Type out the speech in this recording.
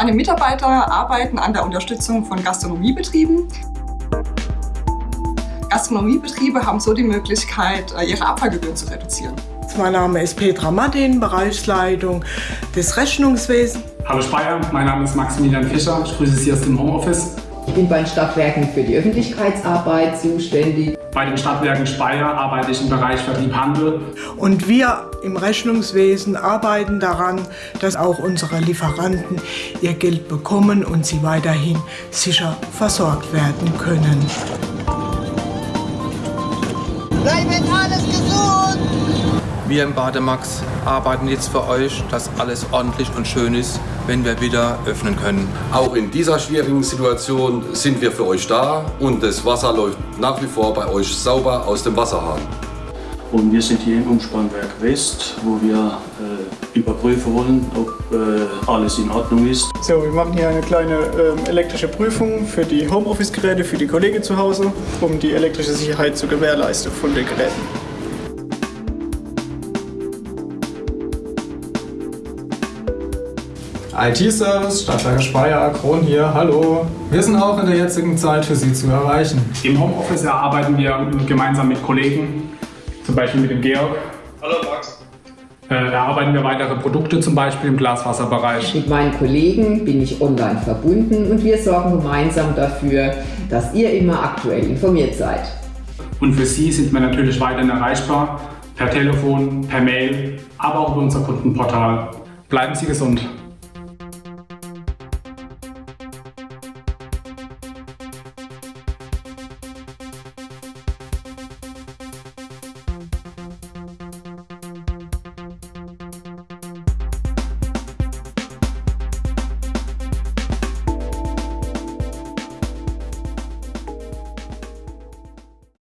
Meine Mitarbeiter arbeiten an der Unterstützung von Gastronomiebetrieben. Gastronomiebetriebe haben so die Möglichkeit, äh, ihre Abfallgebühren zu reduzieren. Mein Name ist Petra Martin, Bereichsleitung des Rechnungswesens. Hallo Speyer, mein Name ist Maximilian Fischer, ich grüße Sie aus dem Homeoffice. Ich bin bei den Stadtwerken für die Öffentlichkeitsarbeit zuständig. Bei den Stadtwerken Speyer arbeite ich im Bereich Vertrieb Handel. Und wir im Rechnungswesen arbeiten daran, dass auch unsere Lieferanten ihr Geld bekommen und sie weiterhin sicher versorgt werden können. Bleibt alles gesund! Wir im Bademax arbeiten jetzt für euch, dass alles ordentlich und schön ist, wenn wir wieder öffnen können. Auch in dieser schwierigen Situation sind wir für euch da und das Wasser läuft nach wie vor bei euch sauber aus dem Wasserhahn. Und wir sind hier im Umspannwerk West, wo wir äh, überprüfen wollen, ob äh, alles in Ordnung ist. So, wir machen hier eine kleine äh, elektrische Prüfung für die Homeoffice-Geräte, für die Kollegen zu Hause, um die elektrische Sicherheit zu gewährleisten von den Geräten. IT-Service, Stadtwerke Speyer, Kron hier, hallo. Wir sind auch in der jetzigen Zeit für Sie zu erreichen. Im Homeoffice erarbeiten wir gemeinsam mit Kollegen, zum Beispiel mit dem Georg. Hallo Max. Äh, erarbeiten wir weitere Produkte, zum Beispiel im Glaswasserbereich. Mit meinen Kollegen bin ich online verbunden und wir sorgen gemeinsam dafür, dass ihr immer aktuell informiert seid. Und für Sie sind wir natürlich weiterhin erreichbar, per Telefon, per Mail, aber auch über unser Kundenportal. Bleiben Sie gesund.